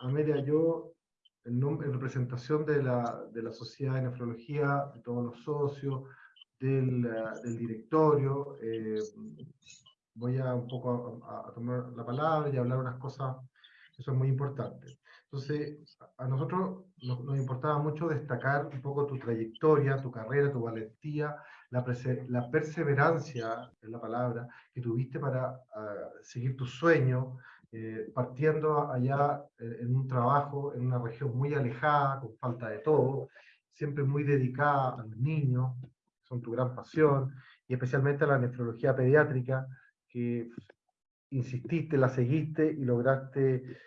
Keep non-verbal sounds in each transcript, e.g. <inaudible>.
Amelia, yo en, en representación de la, de la Sociedad de Nefrología, de todos los socios, del, del directorio, eh, voy a un poco a, tomar la palabra y hablar unas cosas que son muy importantes. Entonces, a nosotros nos, nos, importaba mucho destacar un poco tu trayectoria, tu carrera, tu valentía, la, la perseverancia, es la palabra, que tuviste para uh, seguir tu sueño, eh, partiendo allá en un trabajo en una región muy alejada, con falta de todo, siempre muy dedicada a los niños, que son tu gran pasión, y especialmente a la nefrología pediátrica, que insististe, la seguiste y lograste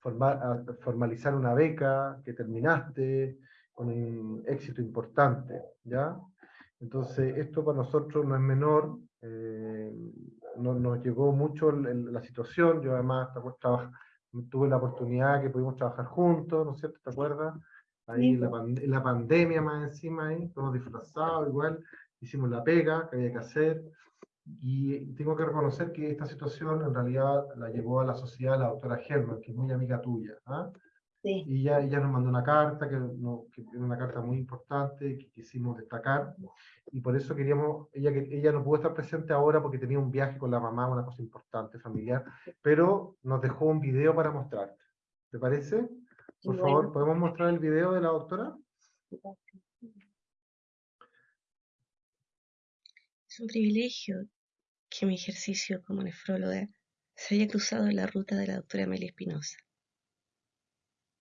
formalizar una beca que terminaste con un éxito importante, ¿ya? Entonces, esto para nosotros no es menor, eh, no, nos llegó mucho la situación, yo además tuve la oportunidad que pudimos trabajar juntos, ¿no es cierto? ¿Te acuerdas? Ahí la, la, pandemia más encima, ahí, todos disfrazados, igual, hicimos la pega que había que hacer, y tengo que reconocer que esta situación en realidad la llevó a la sociedad la doctora Germán, que es muy amiga tuya. ¿ah? Sí. Y ella, ella, nos mandó una carta, que, no, que es una carta muy importante, que quisimos destacar, y por eso queríamos, ella, ella no pudo estar presente ahora porque tenía un viaje con la mamá, una cosa importante, familiar, pero nos dejó un video para mostrarte. ¿Te parece? Por favor, ¿podemos mostrar el video de la doctora? Es un privilegio que mi ejercicio como nefróloga se haya cruzado en la ruta de la doctora Amelia Espinosa.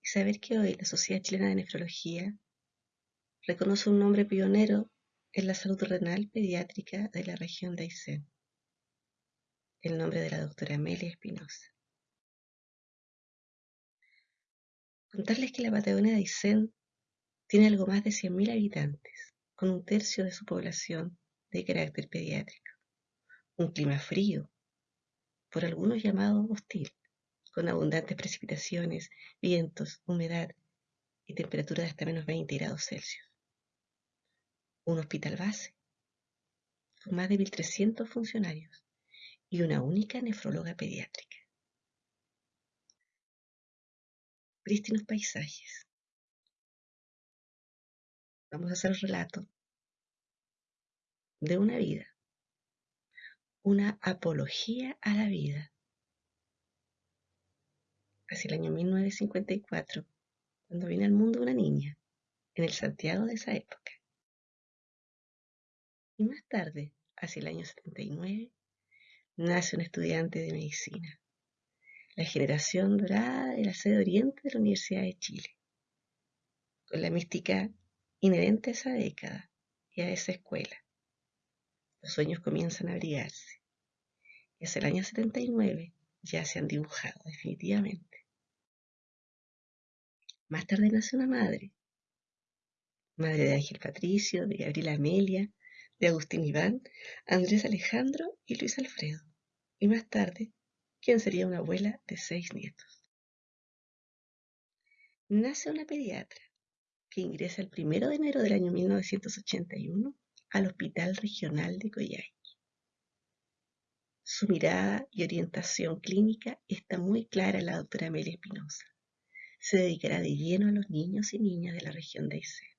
Y saber que hoy la Sociedad Chilena de Nefrología reconoce un nombre pionero en la salud renal pediátrica de la región de Aysén, el nombre de la doctora Amelia Espinosa. Contarles que la Patagonia de Aysén tiene algo más de 100.000 habitantes, con un tercio de su población de carácter pediátrico. Un clima frío, por algunos llamado hostil, con abundantes precipitaciones, vientos, humedad y temperaturas de hasta menos 20 grados Celsius. Un hospital base, con más de 1.300 funcionarios y una única nefróloga pediátrica. Prístinos paisajes. Vamos a hacer el relato de una vida una apología a la vida. Hacia el año 1954, cuando viene al mundo una niña, en el Santiago de esa época. Y más tarde, hacia el año 79, nace un estudiante de medicina, la generación dorada de la sede oriente de la Universidad de Chile, con la mística inherente a esa década y a esa escuela. Los sueños comienzan a brillarse es el año 79 ya se han dibujado definitivamente. Más tarde nace una madre, madre de Ángel Patricio, de Gabriela Amelia, de Agustín Iván, Andrés Alejandro y Luis Alfredo. Y más tarde, quien sería una abuela de seis nietos. Nace una pediatra que ingresa el primero de enero del año 1981 al Hospital Regional de Coyhai. Su mirada y orientación clínica está muy clara la doctora Amelia Espinosa. Se dedicará de lleno a los niños y niñas de la región de Aysén,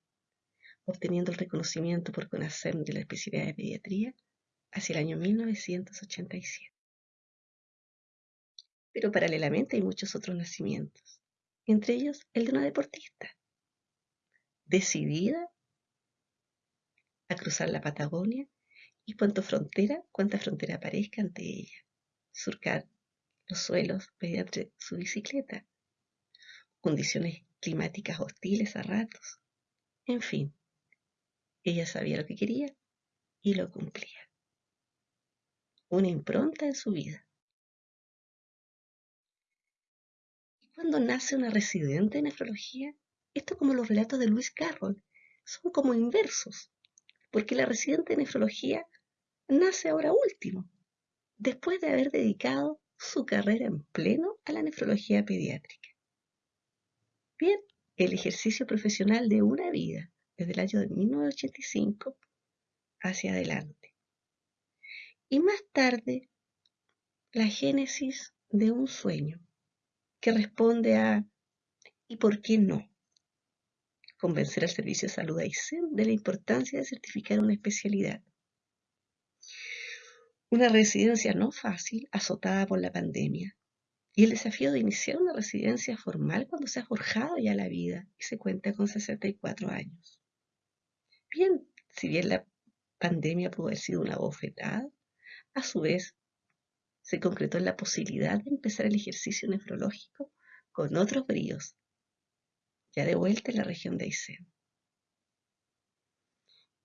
obteniendo el reconocimiento por conocer de la especialidad de pediatría hacia el año 1987. Pero paralelamente hay muchos otros nacimientos, entre ellos el de una deportista, decidida a cruzar la Patagonia y cuanto frontera, cuanta frontera aparezca ante ella. Surcar los suelos mediante su bicicleta. Condiciones climáticas hostiles a ratos. En fin, ella sabía lo que quería y lo cumplía. Una impronta en su vida. Y cuando nace una residente en nefrología, esto como los relatos de Luis Carroll, son como inversos, porque la residente en nefrología nace ahora último, después de haber dedicado su carrera en pleno a la nefrología pediátrica. Bien, el ejercicio profesional de una vida desde el año de 1985 hacia adelante. Y más tarde, la génesis de un sueño, que responde a ¿y por qué no? Convencer al Servicio de Salud AICEN de la importancia de certificar una especialidad. Una residencia no fácil, azotada por la pandemia, y el desafío de iniciar una residencia formal cuando se ha forjado ya la vida y se cuenta con 64 años. Bien, si bien la pandemia pudo haber sido una bofetada, a su vez se concretó en la posibilidad de empezar el ejercicio nefrológico con otros bríos, ya de vuelta en la región de Aysén.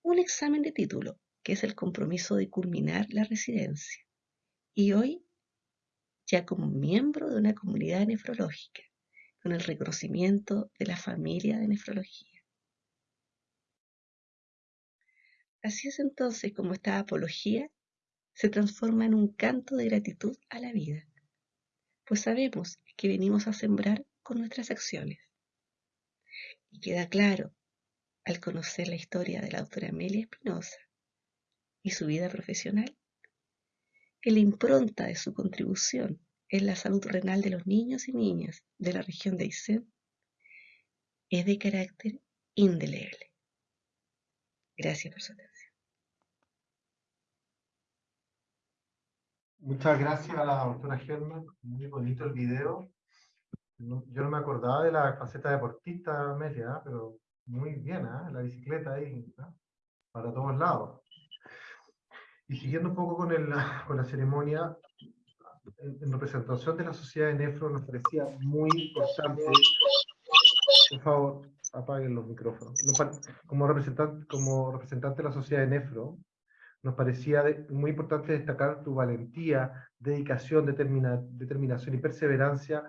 Un examen de título, que es el compromiso de culminar la residencia, y hoy ya como miembro de una comunidad nefrológica, con el reconocimiento de la familia de nefrología. Así es entonces como esta apología se transforma en un canto de gratitud a la vida, pues sabemos que venimos a sembrar con nuestras acciones. Y queda claro, al conocer la historia de la doctora Amelia Espinosa y su vida profesional, que la impronta de su contribución en la salud renal de los niños y niñas de la región de Aysén es de carácter indeleble. Gracias por su atención. Muchas gracias a la doctora Germán, muy bonito el video. yo no me acordaba de la faceta deportista, Amelia, ¿eh? pero muy bien, ¿eh? la bicicleta ahí, ¿eh? para todos lados. Y siguiendo un poco con, el, <laughs> con la ceremonia, en, representación de la sociedad de Nefro nos parecía muy importante, por favor, apaguen los micrófonos, como representante, como representante de la sociedad de Nefro, nos parecía muy importante destacar tu valentía, dedicación, determinación y perseverancia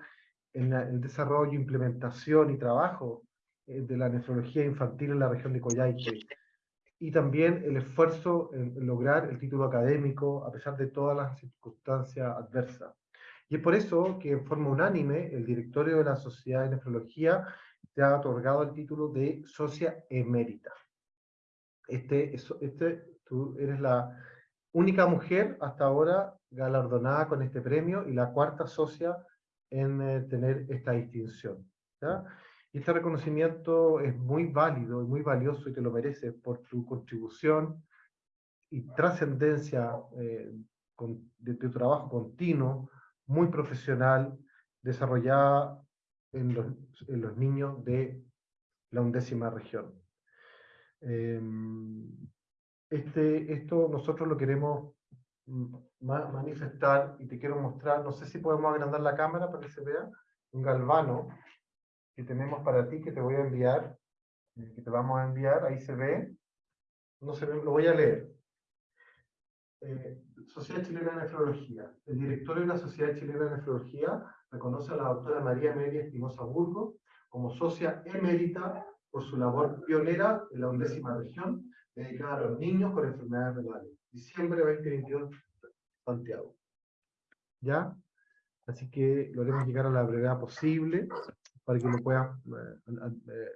en el desarrollo, implementación y trabajo eh, de la nefrología infantil en la región de Coyhaique. Y también el esfuerzo en lograr el título académico a pesar de todas las circunstancias adversas. Y es por eso que en forma unánime el directorio de la Sociedad de Nefrología te ha otorgado el título de socia emérita. Este, este Tú eres la única mujer hasta ahora galardonada con este premio y la cuarta socia en eh, tener esta distinción. Y este reconocimiento es muy válido y muy valioso y te lo mereces por tu contribución y trascendencia eh, de tu trabajo continuo, muy profesional, desarrollada en los, en los niños de la undécima región. Em, este, esto nosotros lo queremos mm, manifestar y te quiero mostrar, no sé si podemos agrandar la cámara para que se vea, un galvano que tenemos para ti que te voy a enviar, eh, que te vamos a enviar, ahí se ve, no se ve, lo voy a leer. Eh, Sociedad Chilena de Nefrología. El directorio de la Sociedad Chilena de Nefrología reconoce a la doctora María Media Espinosa Burgo como socia emérita por su labor pionera en la undécima región dedicada a los niños con enfermedades renales. Diciembre 2022, Santiago. ¿Ya? Así que lo haremos llegar a la brevedad posible para que lo puedas, eh, eh,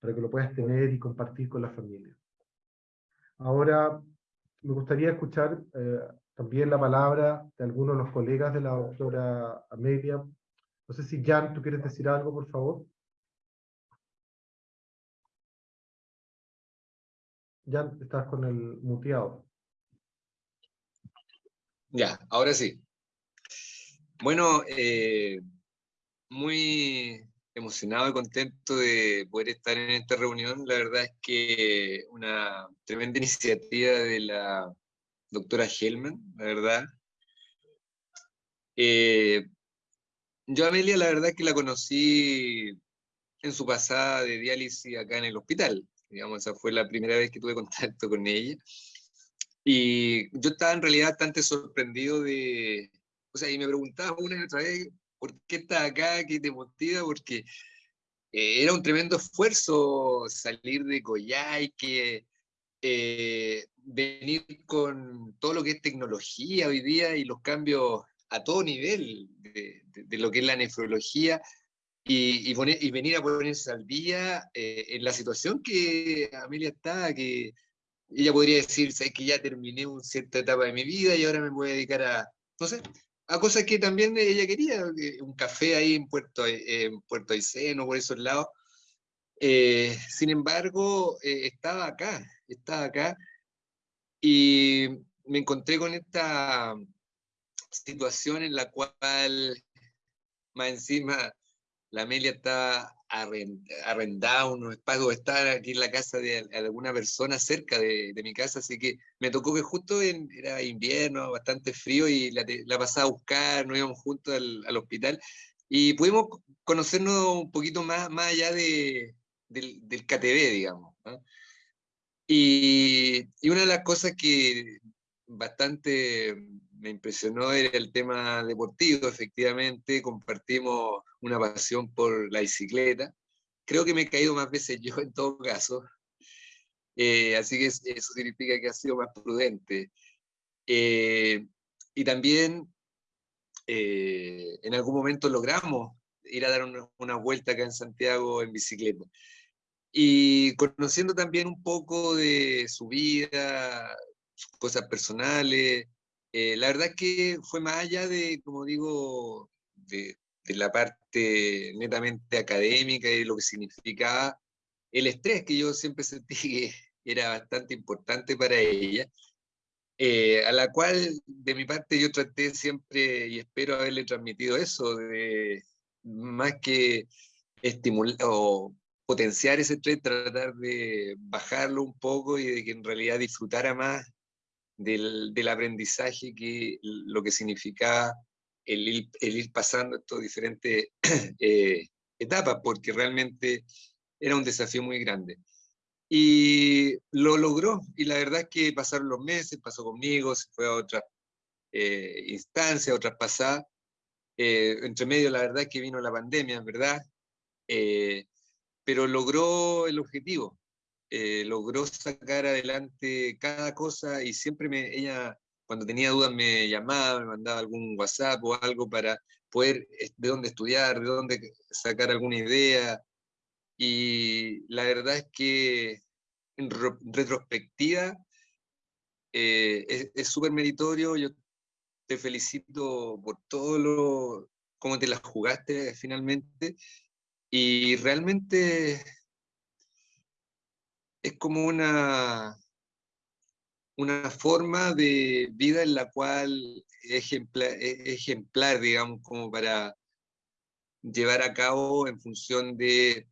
para que lo puedas tener y compartir con la familia. Ahora, me gustaría escuchar eh, también la palabra de algunos de los colegas de la doctora Amelia. No sé si Jan, ¿tú quieres decir algo, por favor? Ya estás con el muteado. Ya, ahora sí. Bueno, muy emocionado y contento de poder estar en esta reunión. La verdad es que una tremenda iniciativa de la doctora Helman, la verdad. Eh, yo a Amelia la verdad es que la conocí en su pasada de diálisis acá en el hospital digamos, esa fue la primera vez que tuve <laughs> contacto con ella. Y yo estaba en realidad bastante sorprendido de, o sea, y me preguntaba una y otra vez, ¿por qué estás acá? ¿Qué te motiva? Porque eh, era un tremendo esfuerzo salir de Coyhaique, eh, venir con todo lo que es tecnología hoy día y los cambios a todo nivel de, lo que es la nefrología, y, venir a ponerse al día eh, en la situación que Amelia está, que ella podría decir, que ya terminé una cierta etapa de mi vida y ahora me voy a dedicar a, no sé, a cosas que también ella quería, un café ahí en Puerto, en Puerto por esos lados. Eh, sin embargo, eh, estaba acá, estaba acá, y me encontré con esta situación en la cual, más encima, la Amelia estaba arrendada unos espacios, estar aquí en la casa de alguna persona cerca de, mi casa, así que me tocó que justo en, era invierno, bastante frío, y la, la pasaba a buscar, nos íbamos juntos al, hospital, y pudimos conocernos un poquito más, más allá de, del, del KTV, digamos. Y, y, una de las cosas que bastante me impresionó era el tema deportivo, efectivamente, compartimos una pasión por la bicicleta. Creo que me he caído más veces yo en todo caso, eh, así que eso significa que ha sido más prudente. Eh, y también eh, en algún momento logramos ir a dar una, una, vuelta acá en Santiago en bicicleta. Y conociendo también un poco de su vida, sus cosas personales, eh, la verdad es que fue más allá de, como digo, de, la parte netamente académica y lo que significaba el estrés que yo siempre sentí <laughs> que era bastante importante para ella, eh, a la cual de mi parte yo traté siempre y espero haberle transmitido eso, de más que estimular o potenciar ese estrés, tratar de bajarlo un poco y de que en realidad disfrutara más del, del aprendizaje, que lo que significaba el ir, pasando estas diferentes <clears throat> eh, etapas, porque realmente era un desafío muy grande. Y lo logró, y la verdad que pasaron los meses, pasó conmigo, se fue a otras eh, instancias, otras pasadas. Eh, entre medio, la verdad que vino la pandemia, ¿verdad? Eh, pero logró el objetivo, eh, logró sacar adelante cada cosa y siempre me, ella, cuando tenía dudas, me llamaba, me mandaba algún WhatsApp o algo para poder eh, de dónde estudiar, de dónde sacar alguna idea. Y la verdad es que en retrospectiva eh, es súper meritorio. Yo te felicito por todo lo, cómo te las jugaste finalmente. Y realmente es como una, una forma de vida en la cual es ejemplar, digamos, como para llevar a cabo en función de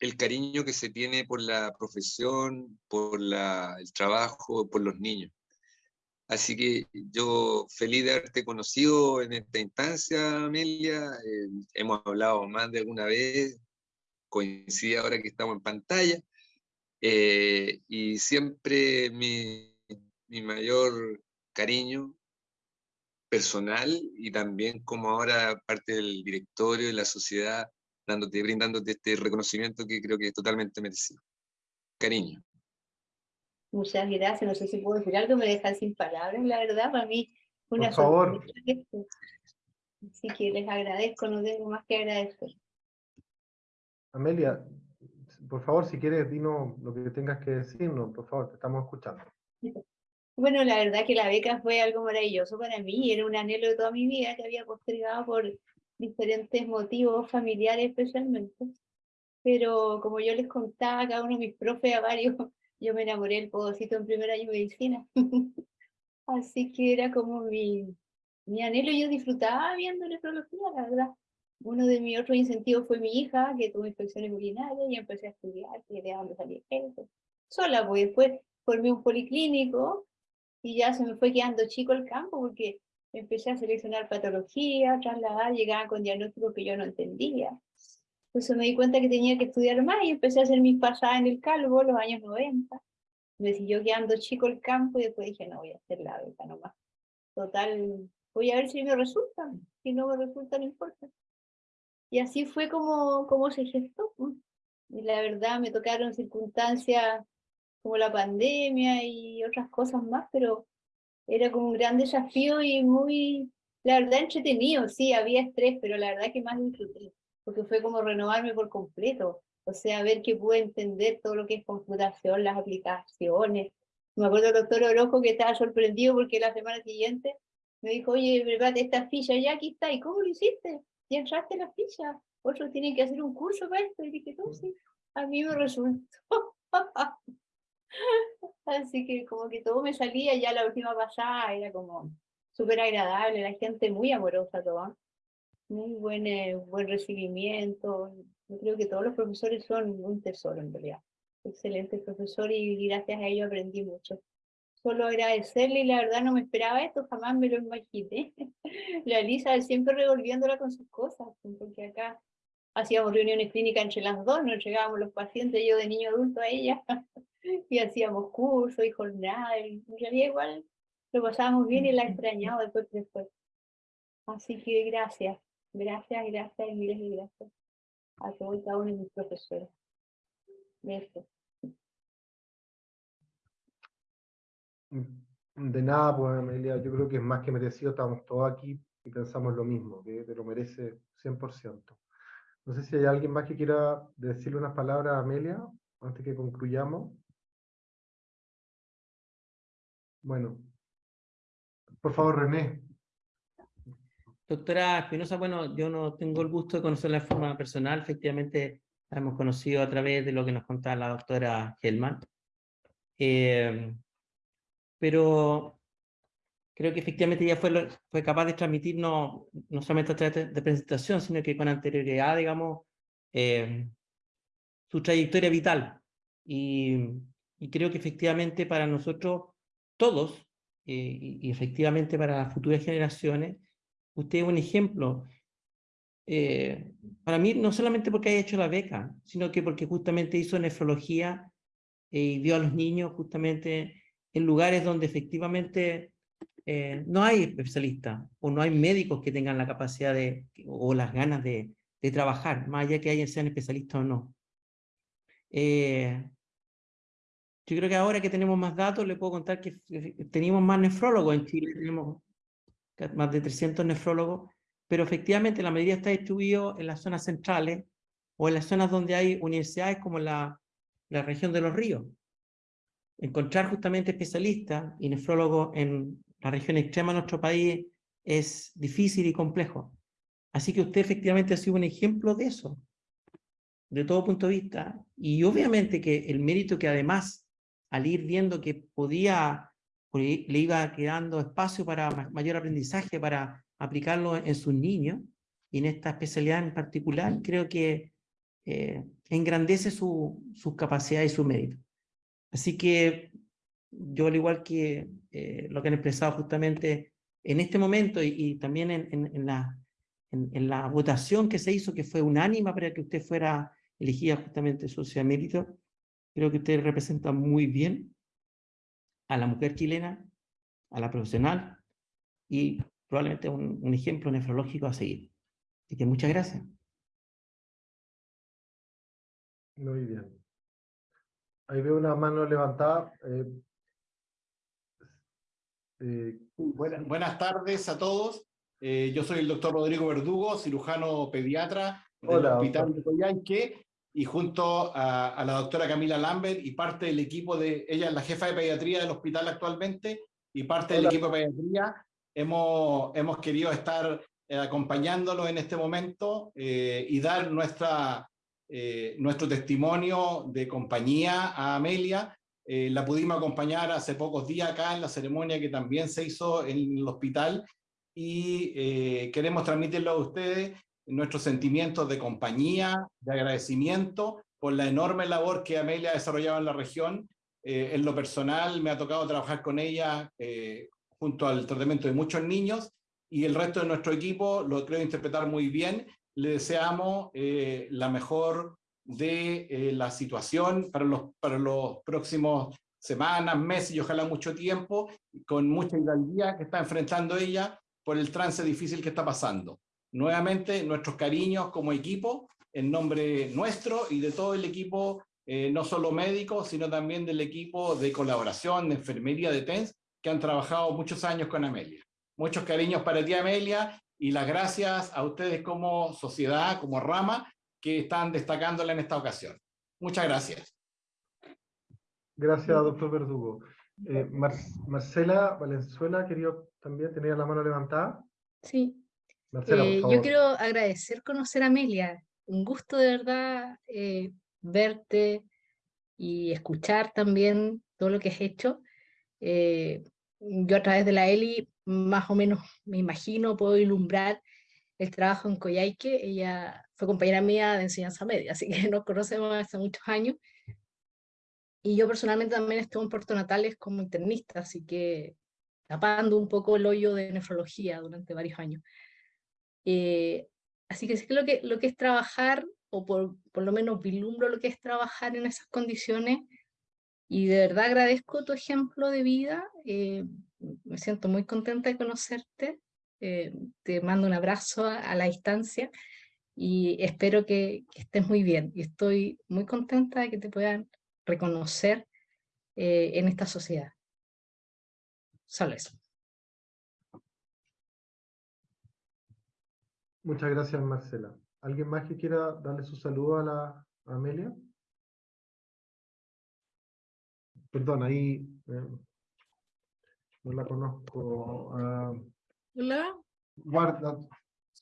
el cariño que se tiene por la profesión, por el trabajo, por los niños. Así que yo feliz de haberte conocido en esta instancia, Amelia. Eh, hemos hablado más de alguna vez, coincide ahora que estamos en pantalla, eh, y siempre mi, mi, mayor cariño personal y también como ahora parte del directorio de la sociedad, dándote, brindándote este reconocimiento que creo que es totalmente merecido. Cariño. Muchas gracias, no sé si puedo decir algo, me dejan sin palabras, la verdad, para mí una Por favor. Así que les agradezco, no tengo más que agradecer. Amelia, por favor, si quieres, dinos lo que tengas que decirnos, por favor, te estamos escuchando. Bueno, la verdad que la beca fue algo maravilloso para mí, era un anhelo de toda mi vida que había postergado por diferentes motivos familiares especialmente. Pero como yo les contaba a cada uno de mis profes, a varios, <laughs> yo me enamoré del podocito en primer año de medicina. <laughs> Así que era como mi, mi anhelo, yo disfrutaba viendo nefrología, la verdad uno de mis otros incentivos fue mi hija, que tuvo infecciones urinarias y empecé a estudiar, que de dónde salía eso. Sola, pues después formé un policlínico y ya se me fue quedando chico el campo porque empecé a seleccionar patología, trasladar, llegaba con diagnósticos que yo no entendía. Entonces me di cuenta que tenía que estudiar más y empecé a hacer mis pasadas en el calvo, los años 90. Me siguió quedando chico el campo y después dije, no, voy a hacer la beca nomás. Total, voy a ver si me resulta. Si no me resulta, no importa. Y así fue como, como se gestó. Y la verdad me tocaron circunstancias como la pandemia y otras cosas más, pero era como un gran desafío y muy, la verdad, entretenido. Sí, había estrés, pero la verdad que más disfruté, porque fue como renovarme por completo. O sea, ver que pude entender todo lo que es computación, las aplicaciones. Me acuerdo el doctor Orojo que estaba sorprendido porque la semana siguiente Me dijo, oye, prepárate esta ficha, ya aquí está. ¿Y cómo lo hiciste? Ya entraste la ficha. Otros tienen que hacer un curso para esto. Y dije, no, sí, a mí me resultó. <laughs> Así que como que todo me salía, ya la última pasada era como súper agradable, la gente muy amorosa toda, muy buen, eh, buen recibimiento. Yo creo que todos los profesores son un tesoro en realidad. Excelente profesor y gracias a ello aprendí mucho. Solo agradecerle y la verdad no me esperaba esto, jamás me lo imaginé. <laughs> La Elisa siempre revolviéndola con sus cosas, porque acá hacíamos reuniones clínicas entre las dos, nos llegábamos los pacientes, yo de niño adulto a ella, <laughs> y hacíamos cursos y jornadas, y en realidad igual lo pasábamos bien y la extrañaba después después. Así que gracias, gracias, gracias y miles de gracias a todos y cada uno de mis profesores. Gracias. De nada, pues Amelia, yo creo que es más que merecido, estamos todos aquí y pensamos lo mismo, que te lo merece 100%. No sé si hay alguien más que quiera decirle unas palabras a Amelia antes que concluyamos. Bueno, por favor, René. Doctora Espinosa, bueno, yo no tengo el gusto de conocerla de forma personal, efectivamente la hemos conocido a través de lo que nos contaba la doctora Hellman. Eh, pero creo que efectivamente ella fue, fue capaz de transmitirnos, no solamente a través de, presentación, sino que con anterioridad, digamos, eh, su trayectoria vital. Y, y, creo que efectivamente para nosotros, todos, eh, y, efectivamente para las futuras generaciones, usted es un ejemplo. Eh, para mí, no solamente porque haya hecho la beca, sino que porque justamente hizo nefrología y vio a los niños justamente en lugares donde efectivamente eh, no hay especialistas o no hay médicos que tengan la capacidad de, o las ganas de, trabajar, más allá que sean especialistas o no. Eh, yo creo que ahora que tenemos más datos, le puedo contar que tenemos más nefrólogos en Chile, tenemos más de 300 nefrólogos, pero efectivamente la mayoría está distribuido en las zonas centrales o en las zonas donde hay universidades como la, la región de los ríos encontrar justamente especialistas y nefrólogos en la región extrema de nuestro país es difícil y complejo. Así que usted efectivamente ha sido un ejemplo de eso, de todo punto de vista. Y obviamente que el mérito que además, al ir viendo que podía, le iba quedando espacio para mayor aprendizaje, para aplicarlo en sus niños, y en esta especialidad en particular, creo que eh, engrandece su, sus capacidades y su mérito. Así que yo, al igual que eh, lo que han expresado justamente en este momento y, también en, la votación que se hizo, que fue unánima para que usted fuera elegida justamente socia mérito, creo que usted representa muy bien a la mujer chilena, a la profesional y probablemente un, un ejemplo nefrológico a seguir. Así que muchas gracias. Muy bien. Ahí veo una mano levantada. Eh, eh, buenas, tardes a todos. Eh, yo soy el doctor Rodrigo Verdugo, cirujano pediatra del Hospital de Coyanque, y junto a, la doctora Camila Lambert y parte del equipo de, ella es la jefa de pediatría del hospital actualmente, y parte del equipo de pediatría, hemos, hemos querido estar acompañándolo en este momento y dar nuestra eh, nuestro testimonio de compañía a Amelia. Eh, la pudimos acompañar hace pocos días acá en la ceremonia que también se hizo en el hospital y eh, queremos transmitirlo a ustedes nuestros sentimientos de compañía, de agradecimiento por la enorme labor que Amelia ha desarrollado en la región. en lo personal me ha tocado trabajar con ella junto al tratamiento de muchos niños y el resto de nuestro equipo lo creo interpretar muy bien le deseamos eh, la mejor de eh, la situación para los, para los próximos semanas, meses y ojalá mucho tiempo, con mucha hidalguía que está enfrentando ella por el trance difícil que está pasando. Nuevamente, nuestros cariños como equipo, en nombre nuestro y de todo el equipo, eh, no solo médico, sino también del equipo de colaboración, de enfermería de TENS, que han trabajado muchos años con Amelia. Muchos cariños para ti, Amelia, y las gracias a ustedes como sociedad, como rama, que están destacándola en esta ocasión. Muchas gracias. Gracias, doctor Verdugo. Eh, Marcela Valenzuela, quería también, tenía la mano levantada. Sí. Eh, yo quiero agradecer conocer a Amelia. Un gusto de verdad eh, verte y escuchar también todo lo que has hecho. yo a través de la Eli más o menos me imagino, puedo ilumbrar el trabajo en Coyhaique. Ella fue compañera mía de enseñanza media, así que <laughs> nos conocemos hace muchos años. Y yo personalmente también estuve en Puerto Natales como internista, así que tapando un poco el hoyo de nefrología durante varios años. Eh, así que sí que lo, que lo que es trabajar, o por, por lo menos vislumbro lo que es trabajar en esas condiciones, y de verdad agradezco tu ejemplo de vida, eh, me siento muy contenta de conocerte, eh, te mando un abrazo a, la distancia, y espero que, estés muy bien, y estoy muy contenta de que te puedan reconocer eh, en esta sociedad. Solo eso. Muchas gracias, Marcela. ¿Alguien más que quiera darle su saludo a la Amelia? Perdón, ahí eh, no la conozco. Ah, Hola. Guarda.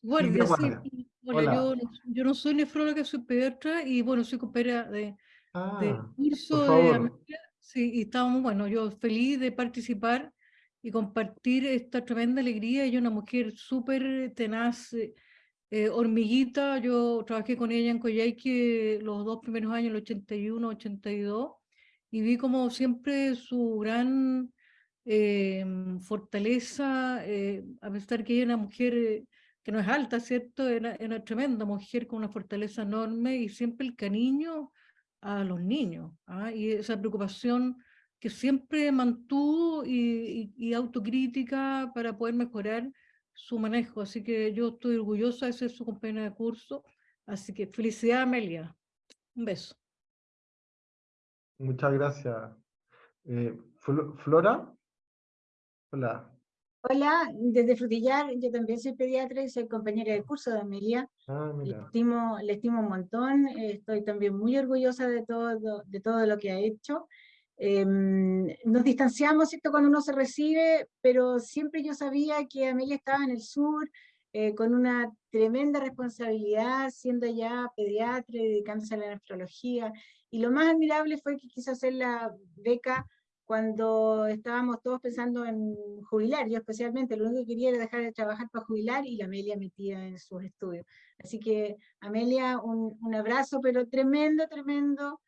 Guardia, sí. Hola, Yo, yo, no soy nefróloga, soy pediatra y bueno, soy compañera de, de Ah, curso de favor. Sí, y estábamos, bueno, yo feliz de participar y compartir esta tremenda alegría. Ella es una mujer súper tenaz, eh, hormiguita. Yo trabajé con ella en Coyhaique los dos primeros años, el 81, 82, y vi como siempre su gran eh, fortaleza, eh, a pesar que ella es una mujer eh, que no es alta, ¿cierto? Era, era una tremenda mujer con una fortaleza enorme y siempre el cariño a los niños, ¿ah? y esa preocupación que siempre mantuvo y, y, autocrítica para poder mejorar su manejo. Así que yo estoy orgullosa de ser su compañera de curso. Así que felicidad, Amelia. Un beso. Muchas gracias. Eh, Flora. Hola. Hola, desde Frutillar, yo también soy pediatra y soy compañera de curso de Amelia. Ah, le, estimo, le estimo un montón, estoy también muy orgullosa de todo, de todo lo que ha hecho. Em, nos distanciamos esto cuando uno se recibe, pero siempre yo sabía que Amelia estaba en el sur, eh, con una tremenda responsabilidad, siendo ya pediatra y dedicándose a la nefrología. Y lo más admirable fue que quiso hacer la beca cuando estábamos todos pensando en jubilar, yo especialmente, lo único que quería era dejar de trabajar para jubilar y la Amelia metida en sus estudios. Así que Amelia, un, un abrazo, pero tremendo, tremendo.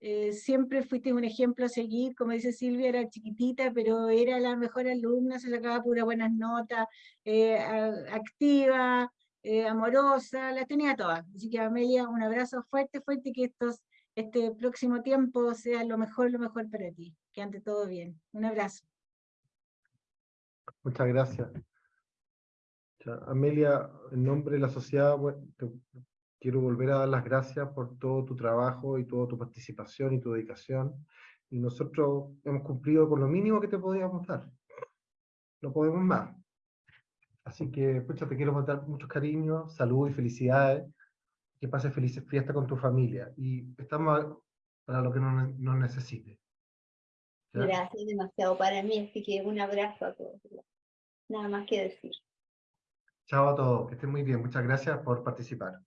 Eh, siempre fuiste un ejemplo a seguir, como dice Silvia, era chiquitita, pero era la mejor alumna, se sacaba pura buenas notas, eh, activa, eh, amorosa, las tenía todas. Así que Amelia, un abrazo fuerte, fuerte, que estos, este próximo tiempo sea lo mejor, lo mejor para ti que ande todo bien. Un abrazo. Muchas gracias. Amelia, en nombre de la sociedad, quiero volver a dar las gracias por todo tu trabajo y toda tu participación y tu dedicación. Y nosotros hemos cumplido con lo mínimo que te podíamos dar. No podemos más. Así que, pucha, te quiero mandar muchos cariños, salud y felicidades. Que pases felices fiestas con tu familia. Y estamos para lo que nos no necesites. Gracias, demasiado para mí, así que un abrazo a todos. Nada más que decir. Chao a todos, que estén muy bien. Muchas gracias por participar.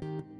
Thank you.